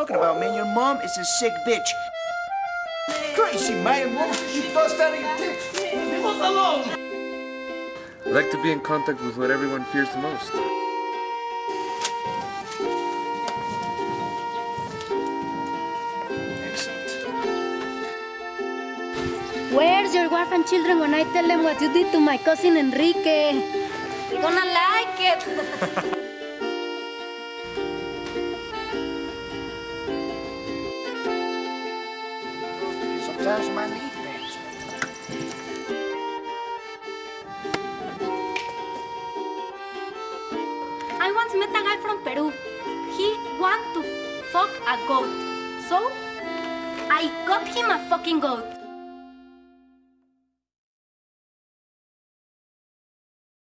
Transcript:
talking about, man? Your mom is a sick bitch. Crazy, man. What you bust out of your tits? Leave us alone. I like to be in contact with what everyone fears the most. Excellent. Where's your wife and children when I tell them what you did to my cousin Enrique? They're gonna like it. Sometimes my. I once met a guy from Peru. He want to fuck a goat. So, I got him a fucking goat.